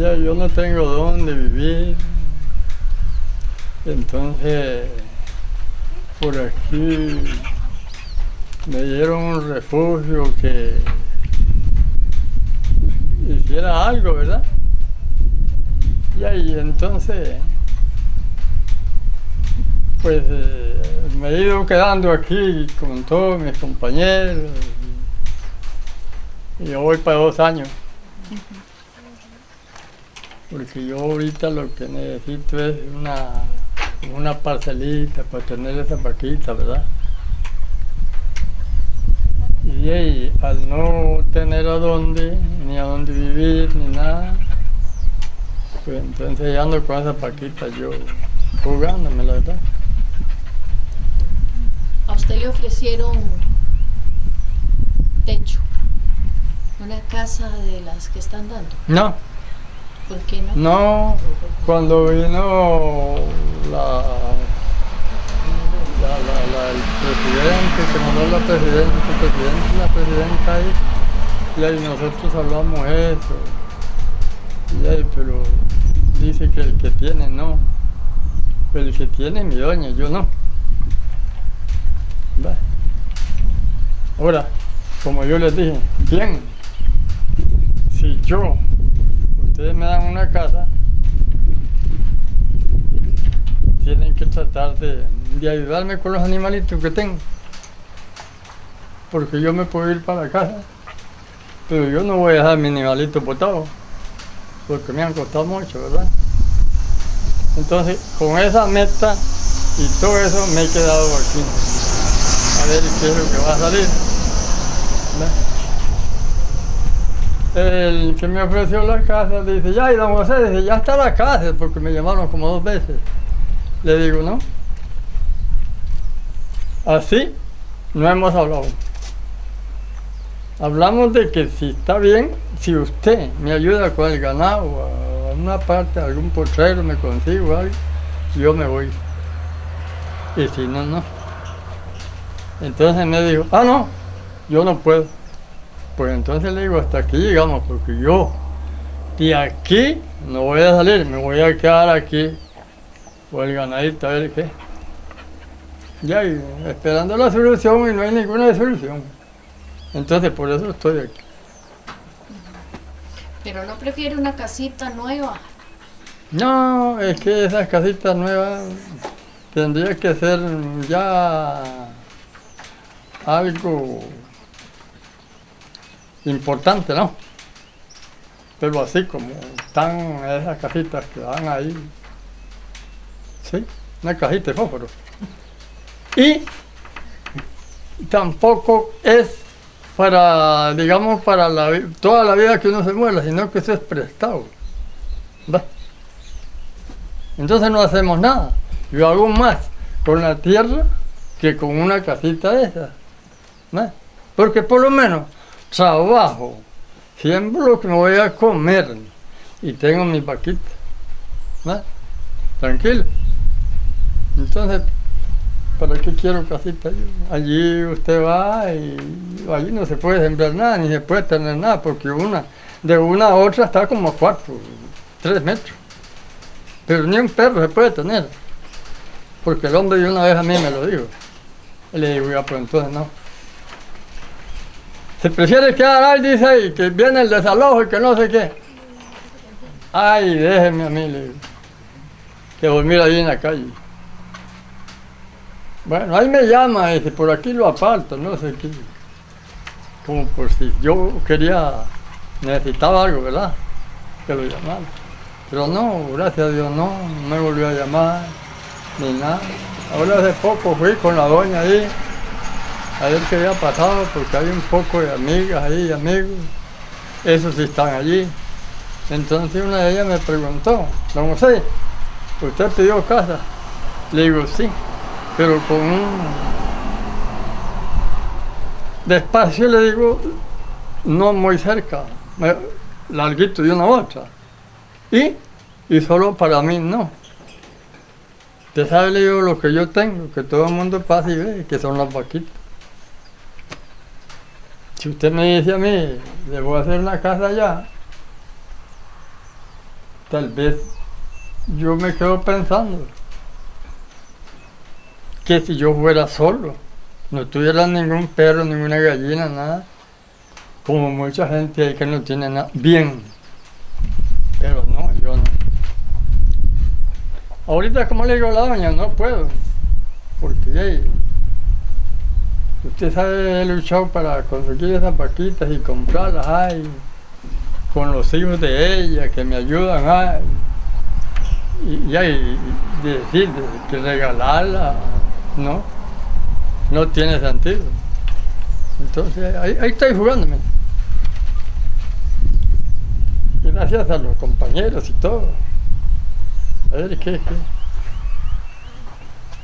ya yo no tengo dónde vivir. Entonces, por aquí me dieron un refugio que hiciera algo, ¿verdad? Y ahí entonces, pues eh, me he ido quedando aquí con todos mis compañeros. Y yo voy para dos años. Porque yo ahorita lo que necesito es una, una parcelita para tener esa vaquita, ¿verdad? Y ahí, al no tener a dónde, ni a dónde vivir, ni nada, pues entonces ya ando con esa paquita yo jugándome, la verdad. A usted le ofrecieron techo, una casa de las que están dando. No, ¿Por qué no? cuando vino la, la, la- el presidente, que mandó la presidenta, el presidente la presidenta ahí, y ahí nosotros hablamos eso, y ahí, pero dice que el que tiene no, el que tiene mi doña, yo no. Va. Ahora, como yo les dije, ¿quién? Si yo, ustedes me dan una casa, tienen que tratar de, de ayudarme con los animalitos que tengo. Porque yo me puedo ir para casa, pero yo no voy a dejar mi animalito botado, porque me han costado mucho, ¿verdad? Entonces, con esa meta y todo eso me he quedado aquí. A ver qué es lo que va a salir. ¿verdad? El que me ofreció la casa dice, ya, y don José dice, ya está la casa, porque me llamaron como dos veces. Le digo, no. Así no hemos hablado. Hablamos de que si está bien, si usted me ayuda con el ganado, a una parte, algún potrero me consigo algo, yo me voy. Y si no, no. Entonces me dijo, ah, no, yo no puedo. Pues entonces le digo, hasta aquí llegamos, porque yo de aquí no voy a salir, me voy a quedar aquí o el ganadito a ver qué. Ya, y esperando la solución y no hay ninguna solución. Entonces por eso estoy aquí. Pero no prefiere una casita nueva. No, es que esas casitas nuevas tendría que ser ya algo importante, ¿no? Pero así como están esas casitas que dan ahí. Sí, una cajita de fósforo. Y tampoco es para, digamos, para la toda la vida que uno se muera, sino que eso es prestado. Entonces no hacemos nada. Yo hago más con la tierra que con una casita de esas. Porque por lo menos trabajo, siembro lo que me voy a comer y tengo mi vaquita. ¿va? Tranquilo. Entonces, ¿para qué quiero casita? Allí usted va y allí no se puede sembrar nada, ni se puede tener nada, porque una de una a otra está como cuatro, tres metros. Pero ni un perro se puede tener. Porque el hombre de una vez a mí me lo dijo. Y le digo, ya, pues entonces no. Se prefiere quedar ahí, dice ahí, que viene el desalojo y que no sé qué. Ay, déjeme a mí. Que dormir ahí en la calle. Bueno, ahí me llama, dice, por aquí lo aparto, no sé qué. Como por si yo quería, necesitaba algo, ¿verdad? Que lo llamara. Pero no, gracias a Dios no, no me volvió a llamar, ni nada. Ahora hace poco fui con la doña ahí, a ver qué había pasado, porque hay un poco de amigas ahí, amigos. Esos están allí. Entonces una de ellas me preguntó, don José, ¿usted pidió casa? Le digo, sí, pero con un... Despacio le digo, no muy cerca, larguito de una otra. Y, y solo para mí no. Usted sabe, le digo, lo que yo tengo, que todo el mundo pasa y ve, que son las vaquitas. Si usted me dice a mí, le voy a hacer una casa allá, tal vez yo me quedo pensando que si yo fuera solo, no tuviera ningún perro, ninguna gallina, nada, como mucha gente hay que no tiene nada, bien, pero no, yo no. Ahorita, como le digo a la doña, no puedo, porque usted sabe, he luchado para conseguir esas vaquitas y comprarlas, ay, con los hijos de ella que me ayudan, ay, y, y hay decir que regalarla, ¿no? No tiene sentido. Entonces, ahí, ahí estoy jugándome. Gracias a los compañeros y todo. A ver qué, qué.